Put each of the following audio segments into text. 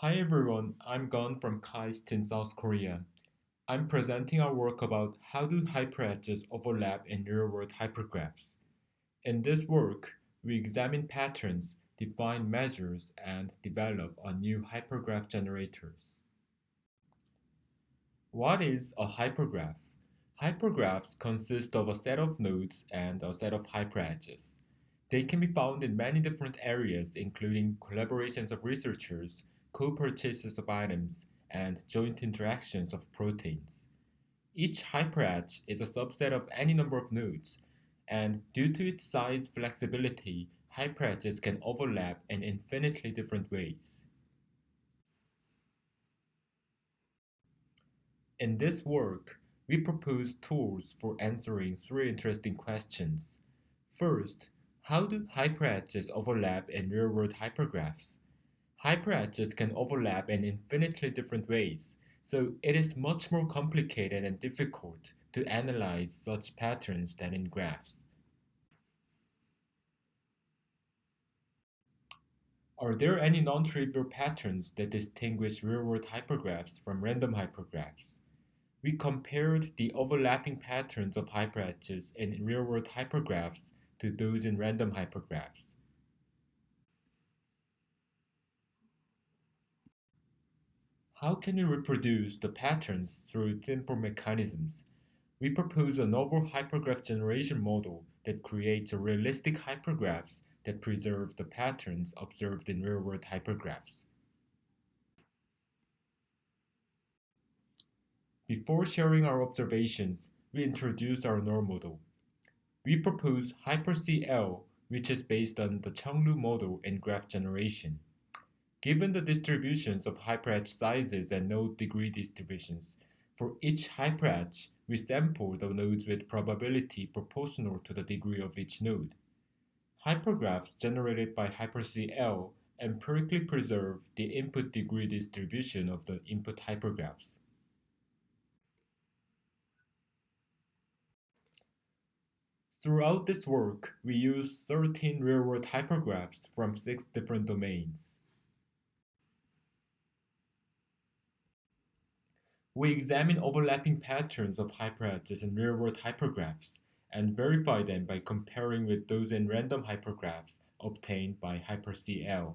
Hi everyone, I'm Geon from KAIST in South Korea. I'm presenting our work about how do hyperedges overlap in real-world hypergraphs. In this work, we examine patterns, define measures, and develop a new hypergraph generators. What is a hypergraph? Hypergraphs consist of a set of nodes and a set of hyperedges. They can be found in many different areas including collaborations of researchers, co-purchases of items, and joint interactions of proteins. Each hyperedge is a subset of any number of nodes, and due to its size flexibility, hyperedges can overlap in infinitely different ways. In this work, we propose tools for answering three interesting questions. First, how do hyperedges overlap in real-world hypergraphs? Hyperedges can overlap in infinitely different ways, so it is much more complicated and difficult to analyze such patterns than in graphs. Are there any non-trivial patterns that distinguish real-world hypergraphs from random hypergraphs? We compared the overlapping patterns of hyperedges in real-world hypergraphs to those in random hypergraphs. How can we reproduce the patterns through simple mechanisms? We propose a novel hypergraph generation model that creates realistic hypergraphs that preserve the patterns observed in real-world hypergraphs. Before sharing our observations, we introduced our null model. We propose HyperCL, which is based on the Chung-Lu model in graph generation. Given the distributions of hyperedge sizes and node degree distributions, for each hyperedge, we sample the nodes with probability proportional to the degree of each node. Hypergraphs generated by HyperCL empirically preserve the input degree distribution of the input hypergraphs. Throughout this work, we use 13 real-world hypergraphs from 6 different domains. We examine overlapping patterns of hyperedges in real-world hypergraphs and verify them by comparing with those in random hypergraphs obtained by HyperCL.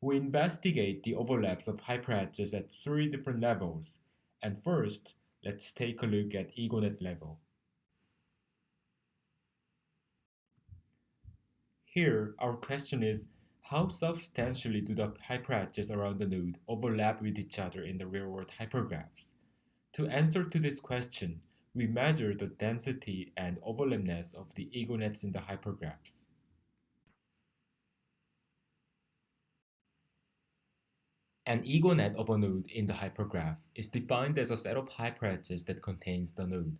We investigate the overlaps of hyperedges at three different levels, and first, let's take a look at egonet level. Here, our question is, how substantially do the hyperedges around the node overlap with each other in the real-world hypergraphs? To answer to this question, we measure the density and overlapness of the egonets in the hypergraphs. An egonet of a node in the hypergraph is defined as a set of hyperedges that contains the node.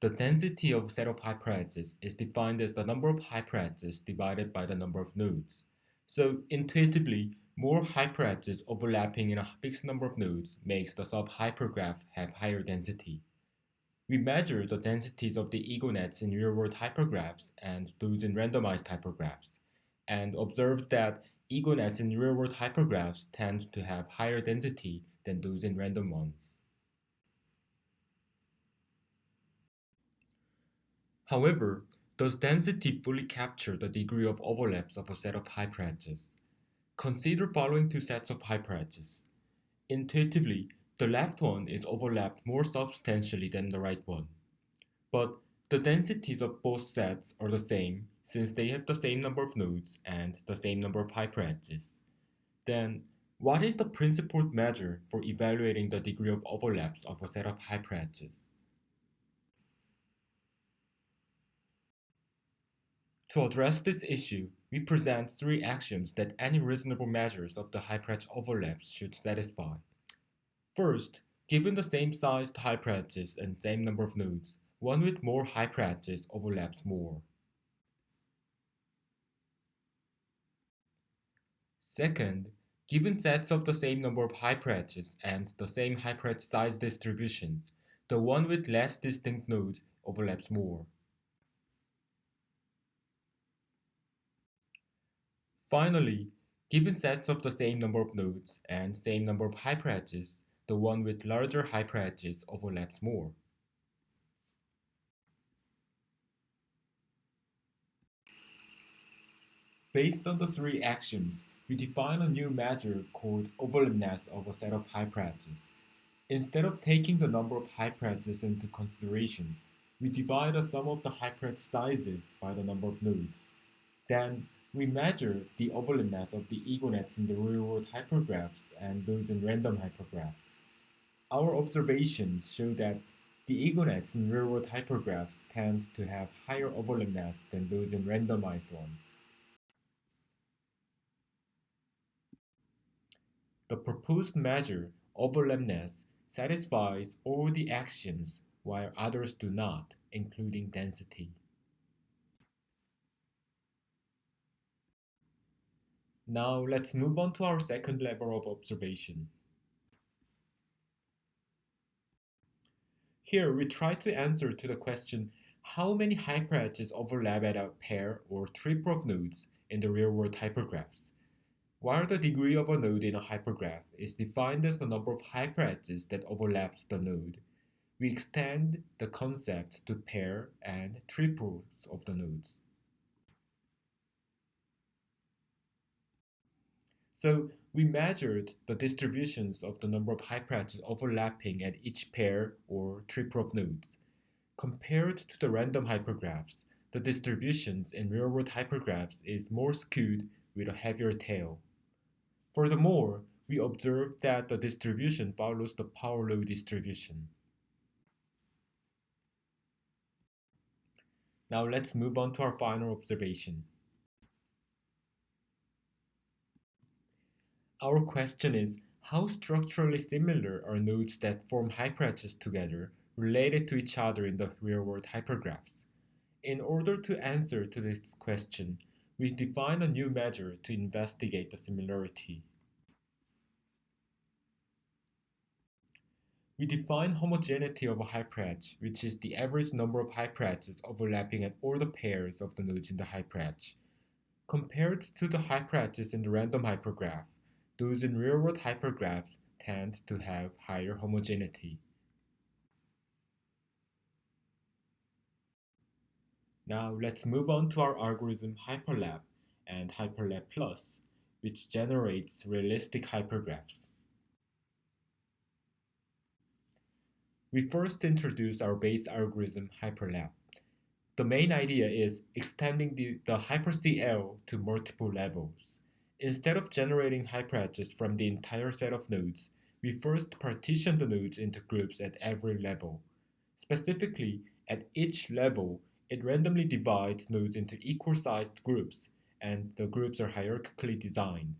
The density of a set of hyperedges is defined as the number of hyperedges divided by the number of nodes. So intuitively, more hyperedges overlapping in a fixed number of nodes makes the sub-hypergraph have higher density. We measure the densities of the egonets in real-world hypergraphs and those in randomized hypergraphs, and observed that egonets in real-world hypergraphs tend to have higher density than those in random ones. However, does density fully capture the degree of overlaps of a set of hyperedges? Consider following two sets of hyperedges. Intuitively, the left one is overlapped more substantially than the right one. But the densities of both sets are the same since they have the same number of nodes and the same number of hyperedges. Then, what is the principled measure for evaluating the degree of overlaps of a set of hyperedges? To address this issue, we present three axioms that any reasonable measures of the hyperedge overlaps should satisfy. First, given the same sized hyperedges and same number of nodes, one with more hyperedges overlaps more. Second, given sets of the same number of hyperedges and the same hyperedge size distributions, the one with less distinct node overlaps more. Finally, Given sets of the same number of nodes and same number of hyperedges, the one with larger hyperedges overlaps more. Based on the three axioms, we define a new measure called overlapness of a set of hyperedges. Instead of taking the number of hyperedges into consideration, we divide the sum of the hyperedge sizes by the number of nodes. Then we measure the overlapness of the egonets in the real-world hypergraphs and those in random hypergraphs. Our observations show that the egonets in real-world hypergraphs tend to have higher overlapness than those in randomized ones. The proposed measure, overlapness, satisfies all the axioms while others do not, including density. Now let's move on to our second level of observation. Here we try to answer to the question how many hyperedges overlap at a pair or triple of nodes in the real-world hypergraphs. While the degree of a node in a hypergraph is defined as the number of hyperedges that overlaps the node, we extend the concept to pair and triples of the nodes. So we measured the distributions of the number of hyperedges overlapping at each pair or triple of nodes. Compared to the random hypergraphs, the distributions in real-world hypergraphs is more skewed with a heavier tail. Furthermore, we observed that the distribution follows the power law distribution. Now let's move on to our final observation. Our question is, how structurally similar are nodes that form hyperedges together related to each other in the real-world hypergraphs? In order to answer to this question, we define a new measure to investigate the similarity. We define homogeneity of a hyperedge, which is the average number of hyperedges overlapping at all the pairs of the nodes in the hyperedge. Compared to the hyperedges in the random hypergraph, those in real-world hypergraphs tend to have higher homogeneity. Now let's move on to our algorithm HyperLap and Hyperlap Plus, which generates realistic hypergraphs. We first introduced our base algorithm HyperLap. The main idea is extending the, the HyperCL to multiple levels. Instead of generating hyperedges from the entire set of nodes, we first partition the nodes into groups at every level. Specifically, at each level, it randomly divides nodes into equal-sized groups, and the groups are hierarchically designed.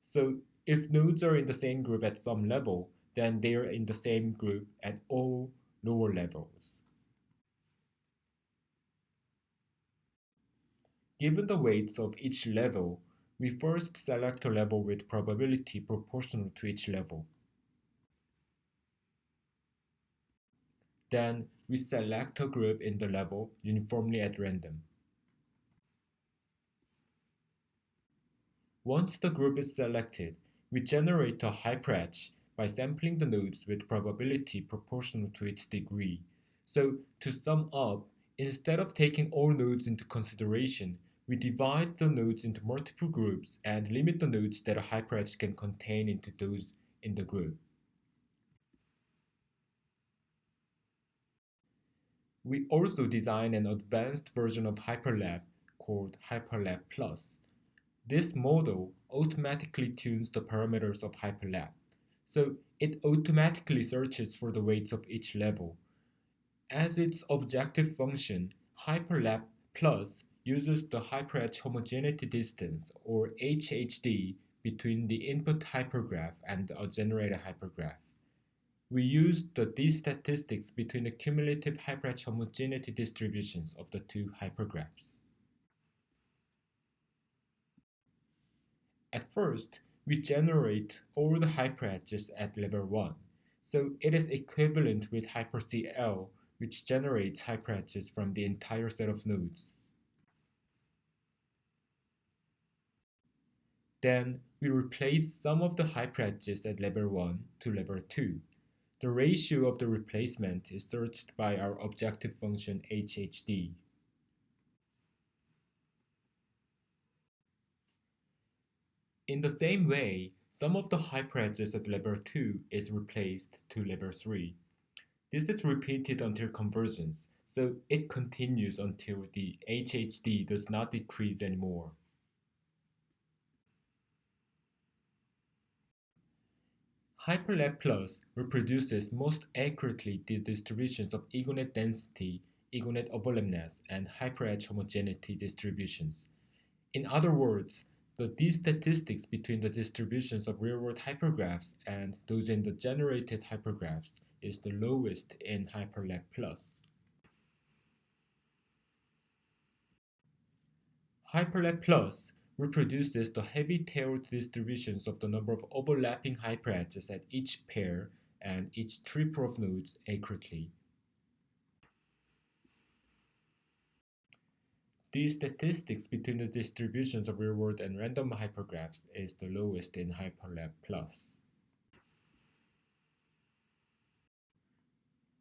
So if nodes are in the same group at some level, then they are in the same group at all lower levels. Given the weights of each level, we first select a level with probability proportional to each level. Then we select a group in the level uniformly at random. Once the group is selected, we generate a hyperedge by sampling the nodes with probability proportional to its degree. So to sum up, instead of taking all nodes into consideration, we divide the nodes into multiple groups and limit the nodes that a hyperedge can contain into those in the group. We also design an advanced version of HyperLap called HyperLap Plus. This model automatically tunes the parameters of HyperLap, so it automatically searches for the weights of each level. As its objective function, HyperLap Plus uses the hyperedge homogeneity distance, or HHD, between the input hypergraph and a generated hypergraph. We use the d statistics between the cumulative hyperedge homogeneity distributions of the two hypergraphs. At first, we generate all the hyperedges at level 1, so it is equivalent with HyperCL, which generates hyperedges from the entire set of nodes. Then we replace some of the hyperedges at level 1 to level 2. The ratio of the replacement is searched by our objective function HHD. In the same way, some of the hyperedges at level 2 is replaced to level 3. This is repeated until convergence, so it continues until the HHD does not decrease anymore. HyperLap Plus reproduces most accurately the distributions of egonet density, egonet overlapness, and hyperedge homogeneity distributions. In other words, the d-statistics between the distributions of real-world hypergraphs and those in the generated hypergraphs is the lowest in HyperLap Plus. HyperLap Plus reproduces the heavy-tailed distributions of the number of overlapping hyperedges at each pair and each triple of nodes accurately. These statistics between the distributions of real-world and random hypergraphs is the lowest in HyperLap Plus.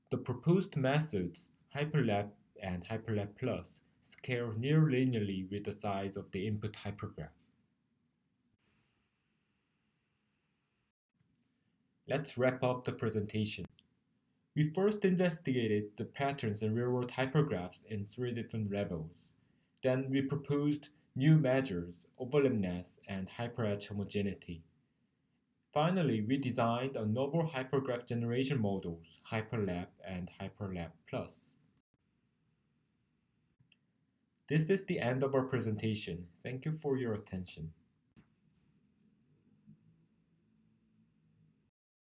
The proposed methods, HyperLap and HyperLap Plus, scale near linearly with the size of the input hypergraph. Let's wrap up the presentation. We first investigated the patterns in real-world hypergraphs in three different levels. Then we proposed new measures, overlapness and hyperedge homogeneity. Finally, we designed a novel hypergraph generation models, HyperLap and HyperLap Plus. This is the end of our presentation. Thank you for your attention.